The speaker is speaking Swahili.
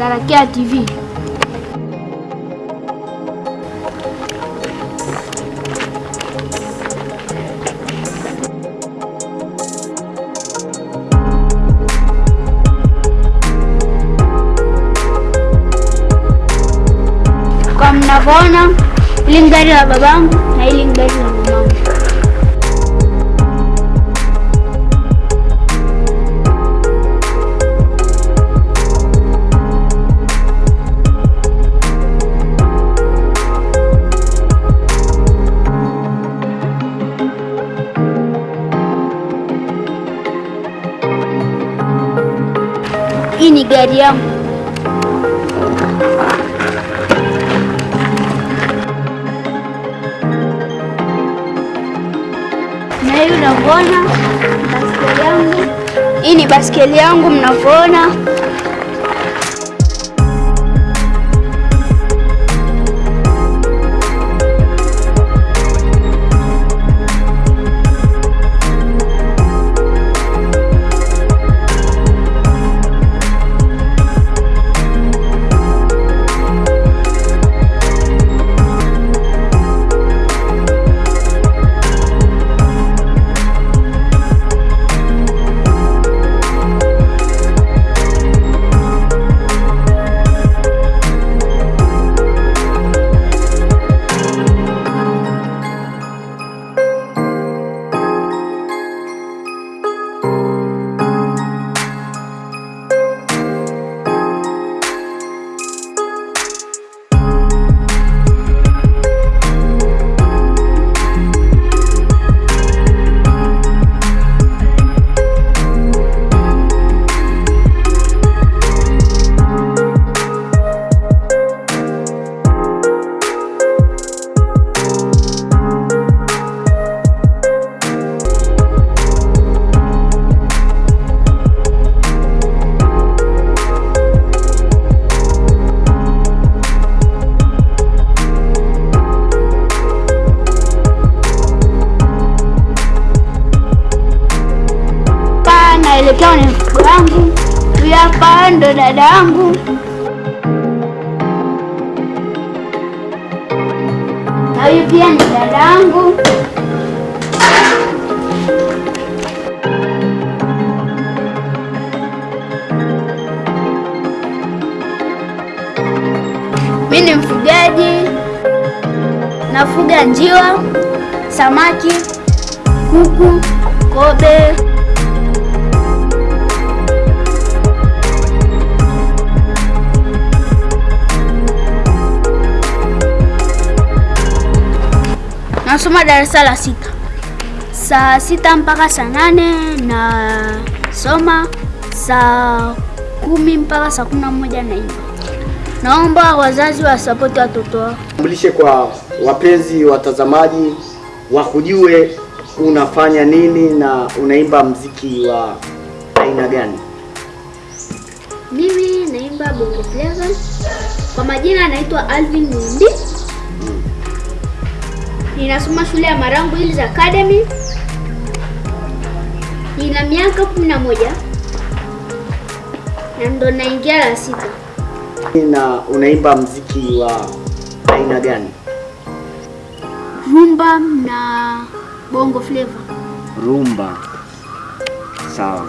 Tarakia TV. Kwa mnavyoona, hili ni gari la babangu na hili ni gari la Hii ni gari yangu. Na hii unavyoona baskeli yangu. Hii ni baskeli yangu mnavyoona. Hapa naelekea ni mfuko wangu. Huyu hapa ndo huyu pia ni dada yangu. Mimi ni mfugaji, nafuga njiwa, samaki, kuku, kobe. Nasoma darasa la sita, saa sita mpaka saa nane na soma, saa kumi mpaka saa kumi na moja naimba. Naomba wazazi wasapoti watoto wao. Tambulishe kwa wapenzi watazamaji wakujue unafanya nini na unaimba mziki wa aina gani? Mimi naimba bongo flava. Kwa majina anaitwa Alvin Mundi. Ninasoma shule ya Marangu Hills Academy. Nina miaka kumi na moja na ndo naingia la sita. Na unaimba mziki wa aina gani? Rumba na bongo flava. Rumba. Sawa.